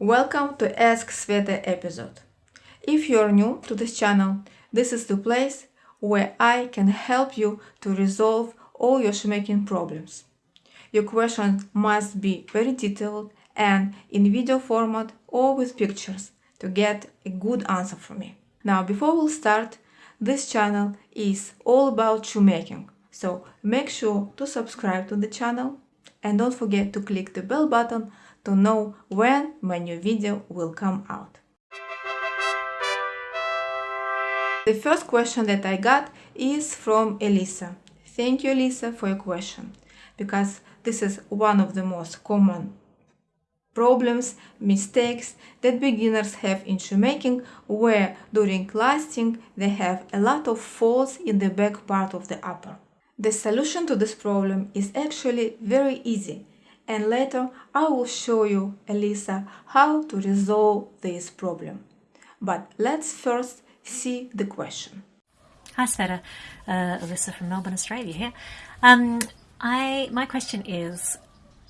Welcome to Ask Sveta episode. If you're new to this channel, this is the place where I can help you to resolve all your shoemaking problems. Your questions must be very detailed and in video format or with pictures to get a good answer from me. Now, before we we'll start, this channel is all about shoemaking, so make sure to subscribe to the channel and don't forget to click the bell button to know when my new video will come out. The first question that I got is from Elisa. Thank you, Elisa, for your question, because this is one of the most common problems, mistakes that beginners have in shoemaking, where during lasting they have a lot of folds in the back part of the upper. The solution to this problem is actually very easy and later I will show you, Elisa, how to resolve this problem. But let's first see the question. Hi Sveta, uh, Alyssa from Melbourne, Australia here. Um, I my question is,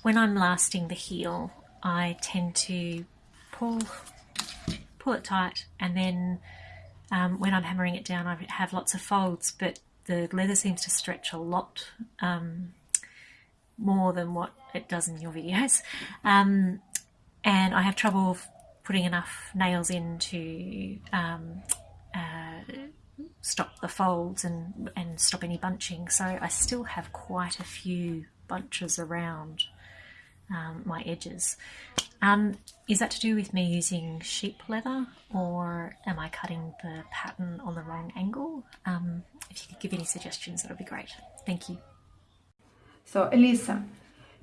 when I'm lasting the heel, I tend to pull pull it tight, and then um, when I'm hammering it down, I have lots of folds, but the leather seems to stretch a lot um, more than what it does in your videos. Um, and I have trouble putting enough nails in to um, uh, stop the folds and, and stop any bunching. So I still have quite a few bunches around um, my edges. Um, is that to do with me using sheep leather or am I cutting the pattern on the wrong angle? Um, if you could give any suggestions, that would be great. Thank you. So Elisa,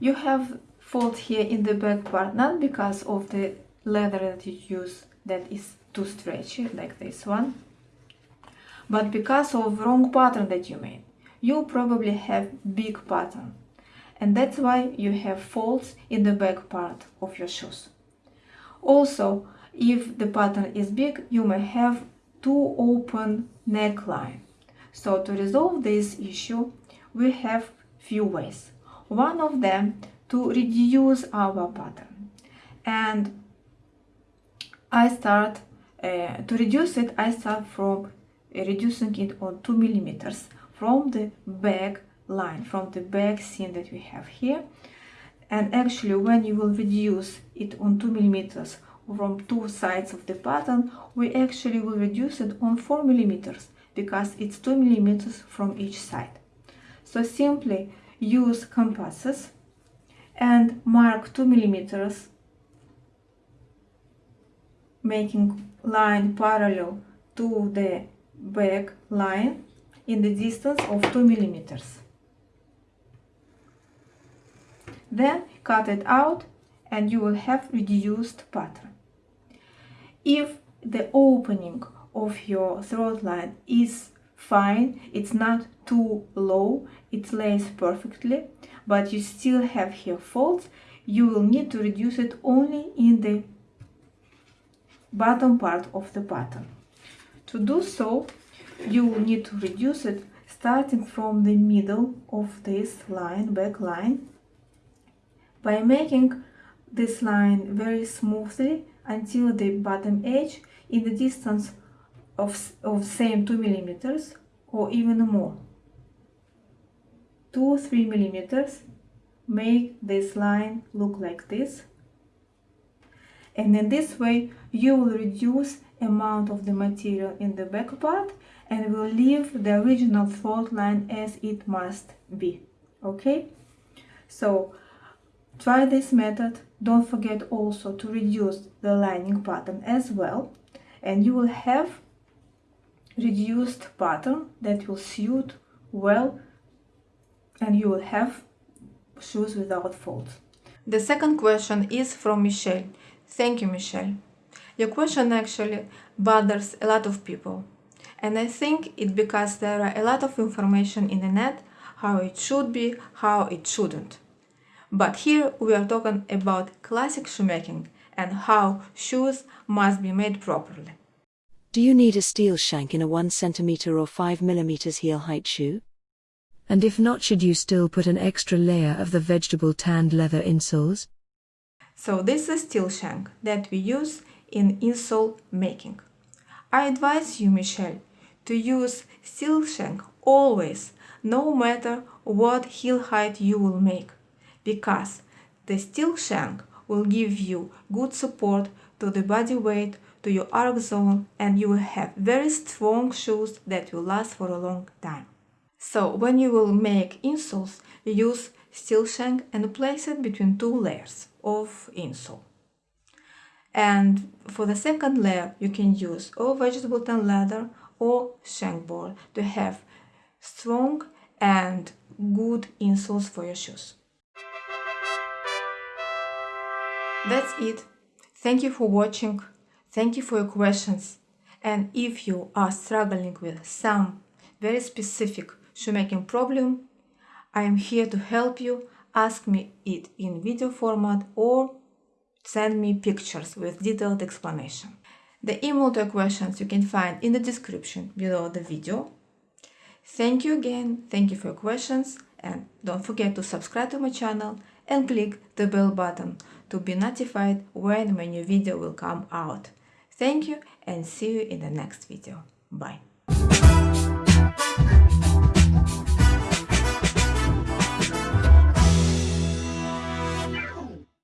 you have fold here in the back part, not because of the leather that you use that is too stretchy, like this one, but because of wrong pattern that you made. You probably have big pattern, and that's why you have folds in the back part of your shoes. Also, if the pattern is big, you may have too open neckline. So to resolve this issue, we have few ways. One of them to reduce our pattern. And I start uh, to reduce it, I start from uh, reducing it on 2 millimeters from the back line, from the back seam that we have here. And actually when you will reduce it on 2 millimeters from two sides of the pattern, we actually will reduce it on 4 millimeters because it's 2 millimeters from each side. So simply use compasses and mark 2 millimeters making line parallel to the back line in the distance of 2 millimeters. Then cut it out and you will have reduced pattern. If the opening of your throat line is fine, it's not too low, it lays perfectly, but you still have here folds, you will need to reduce it only in the bottom part of the pattern. To do so, you will need to reduce it starting from the middle of this line, back line, by making this line very smoothly until the bottom edge in the distance of, of same 2 millimeters or even more. 2 3 millimeters make this line look like this. And in this way you will reduce amount of the material in the back part and will leave the original throat line as it must be okay? So try this method. Don't forget also to reduce the lining pattern as well. And you will have reduced pattern that will suit well and you will have shoes without folds. The second question is from Michelle. Thank you, Michelle. Your question actually bothers a lot of people. And I think it because there are a lot of information in the net how it should be, how it shouldn't. But here we are talking about classic shoemaking and how shoes must be made properly. Do you need a steel shank in a 1 cm or 5 mm heel height shoe? And if not, should you still put an extra layer of the vegetable tanned leather insoles? So this is steel shank that we use in insole making. I advise you, Michelle, to use steel shank always, no matter what heel height you will make, because the steel shank will give you good support to the body weight, to your arc zone, and you will have very strong shoes that will last for a long time. So when you will make insoles, you use steel shank and place it between two layers of insole. And for the second layer, you can use or vegetable tan leather or shank board to have strong and good insoles for your shoes. That's it. Thank you for watching. Thank you for your questions. And if you are struggling with some very specific shoemaking problem, I am here to help you. Ask me it in video format or send me pictures with detailed explanation. The email to questions you can find in the description below the video. Thank you again, thank you for your questions and don't forget to subscribe to my channel and click the bell button to be notified when my new video will come out. Thank you and see you in the next video. Bye.